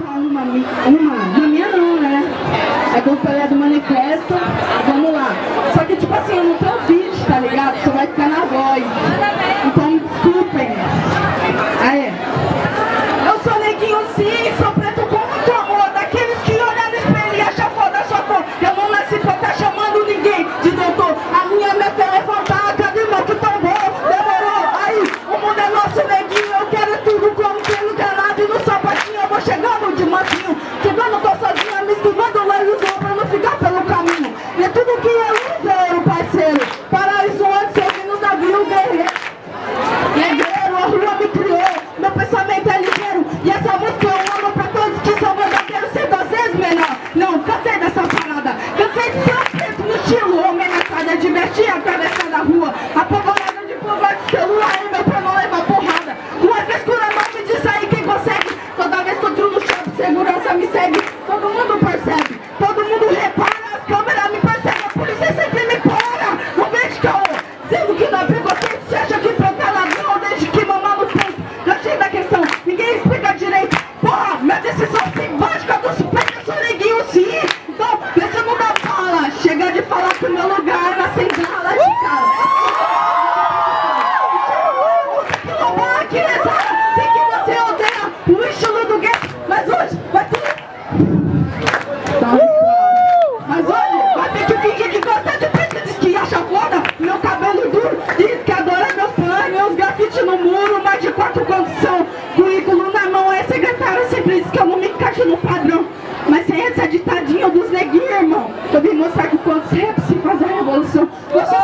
cantar uma, uma, na minha não, né? É do Pelé do Manifesto, vamos lá. Só que tipo assim, eu não tenho vídeo, tá ligado? Só vai ficar na voz. Então me desculpem. Aê. Eu sou neguinho sim, sou preto com muito amor. Daqueles que olham no espelho e acham foda a sua cor. Eu não nasci pra de ser preto no estilo Homenageada, divertir, atravessando a rua Apavorada de provar de celular e meu pra não levar porrada Com a frescura não me diz aí quem consegue Toda vez que eu entro no shopping, segurança me segue Todo mundo percebe, todo mundo repara As câmeras me percebem, a polícia sempre me para Não vejo caô, sendo que não é Tá. Mas hoje vai ter que fingir que gosta de preto Diz que acha foda meu cabelo duro Diz que adora meus planos, meus grafites no muro Mais de quatro condição Currículo na mão, é secretário Sempre diz que eu não me encaixo no padrão Mas sem essa ditadinha dos neguinhos, irmão Eu vim mostrar que quando você é se faz a revolução Você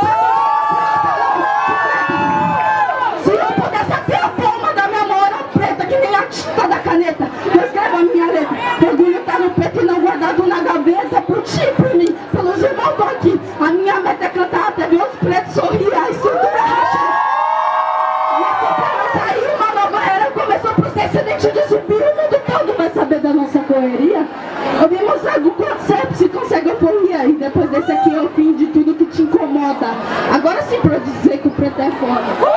uma nova era Começou pros descendentes de zumbi O mundo todo vai saber da nossa correria. Eu vim mostrar do conceito se consegue euforia E depois desse aqui é o fim de tudo que te incomoda. Agora sim pra dizer que o preto é foda